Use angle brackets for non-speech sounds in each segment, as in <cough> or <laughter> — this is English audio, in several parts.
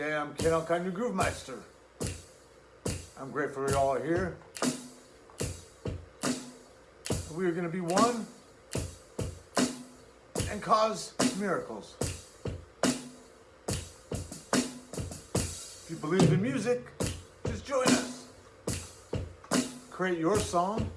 day. I'm Ken Alkine, your Groove Meister. I'm grateful you all are here. We are going to be one and cause miracles. If you believe in music, just join us. Create your song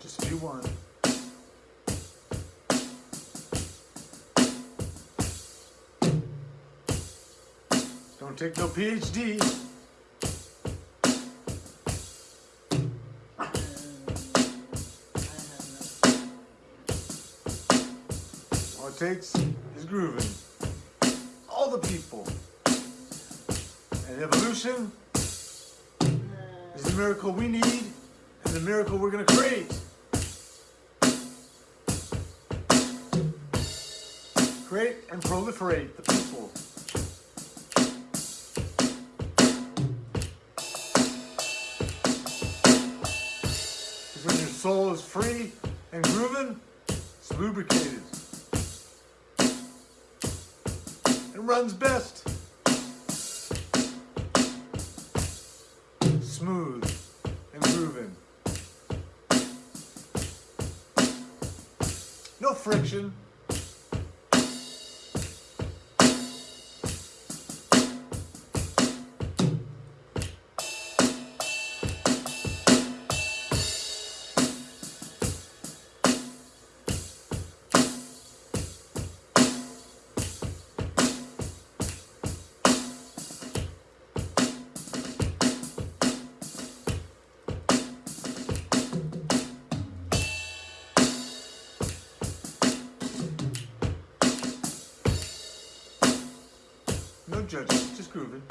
Just do one. Don't take no PhD. All it takes is grooving. All the people. And evolution is the miracle we need and the miracle we're going to create. Create and proliferate the people. Because when your soul is free and grooving, it's lubricated. It runs best. Smooth and grooving. No friction. Judging, just grooving.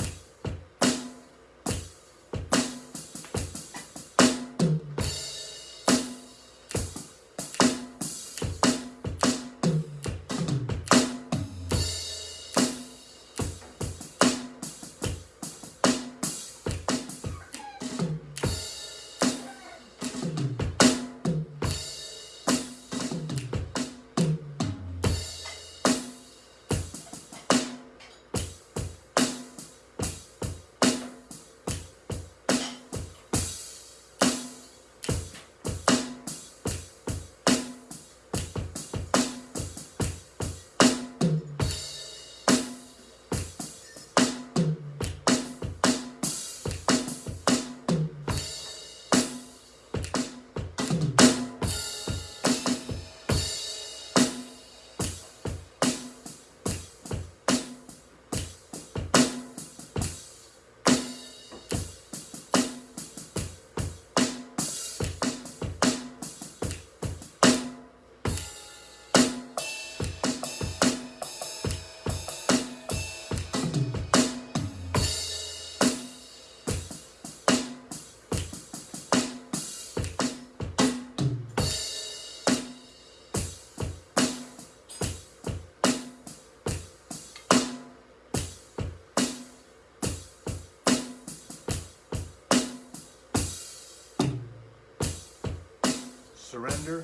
Surrender,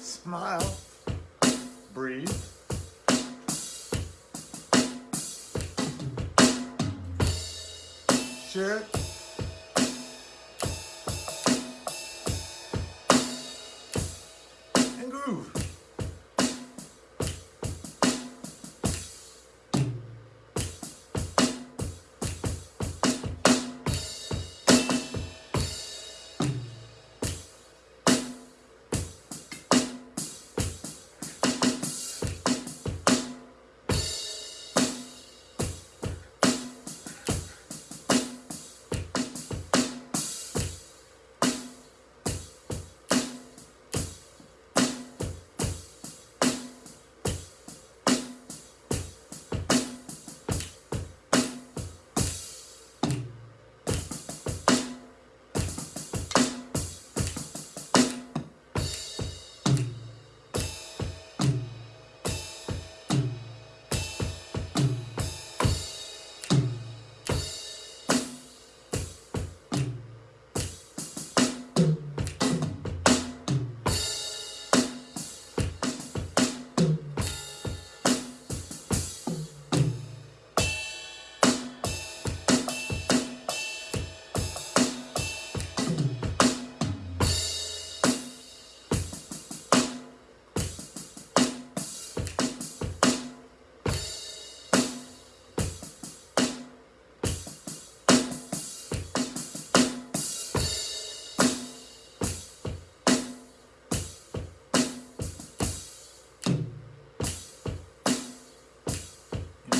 smile, breathe. Share it.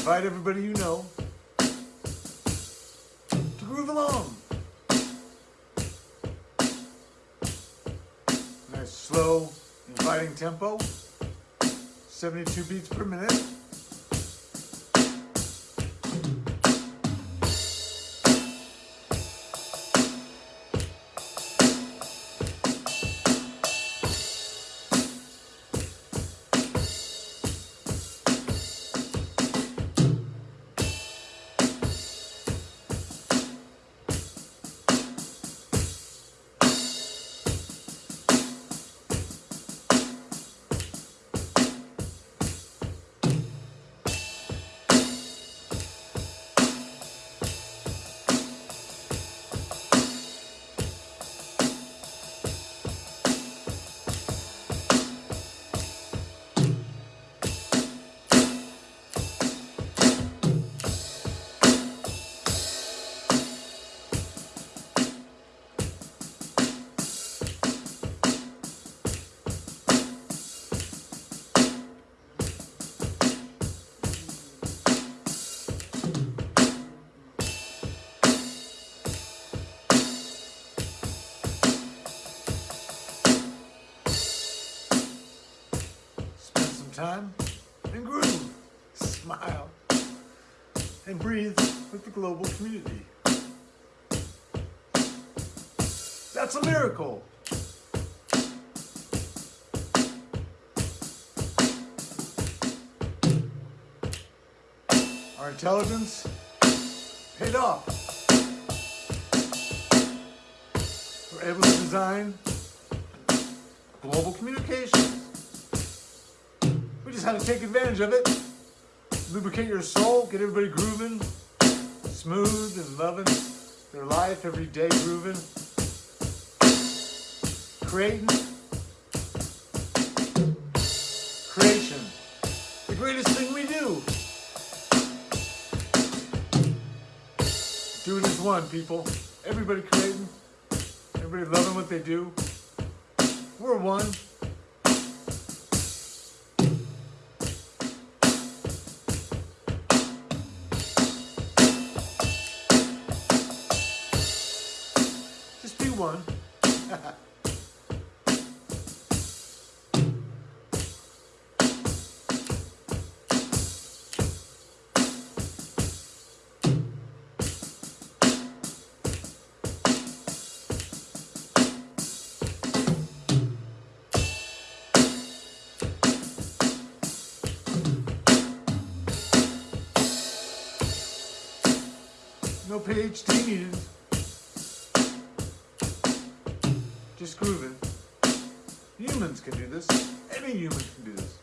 Invite everybody you know to groove along. Nice slow, inviting tempo. 72 beats per minute. Time and groove, smile, and breathe with the global community. That's a miracle. Our intelligence paid off. We're able to design global communications. Just had to take advantage of it. Lubricate your soul, get everybody grooving, smooth and loving their life every day grooving. Creating. Creation. The greatest thing we do. Do it as one, people. Everybody creating. Everybody loving what they do. We're one. Just do one. No PhD needed. Just grooving. Humans can do this. Any human can do this.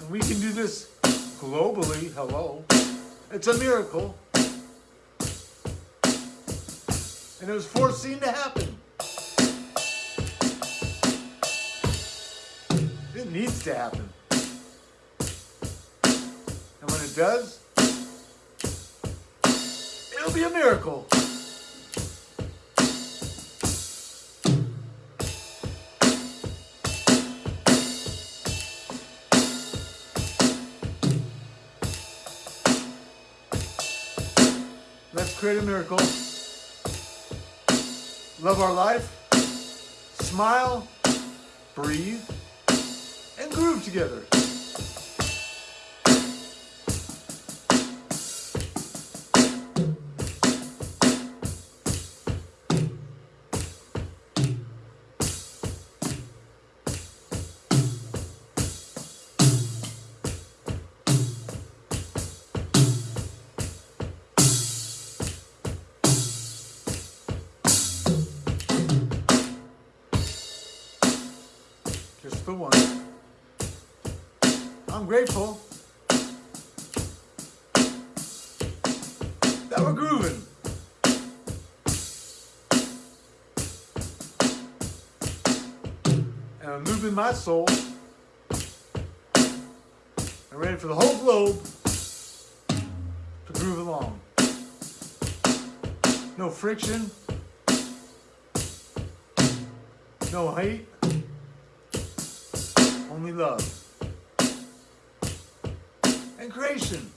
And we can do this globally. Hello. It's a miracle. And it was foreseen to happen. It needs to happen. And when it does, be a miracle. Let's create a miracle. Love our life. Smile. Breathe. And groove together. The one. I'm grateful that we're grooving. And I'm moving my soul. I'm ready for the whole globe to groove along. No friction. No hate. Only love. And creation.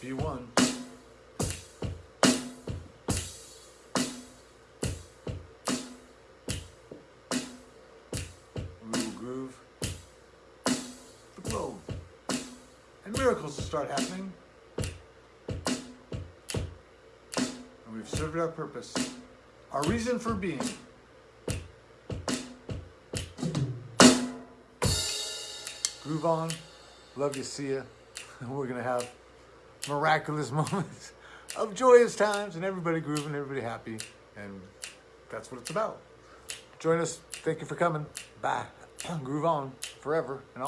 Be one. Miracles will start happening. And we've served our purpose, our reason for being. Groove on. Love you, see ya. <laughs> We're going to have miraculous <laughs> moments of joyous times and everybody grooving, everybody happy. And that's what it's about. Join us. Thank you for coming. Bye. <clears throat> Groove on forever and all.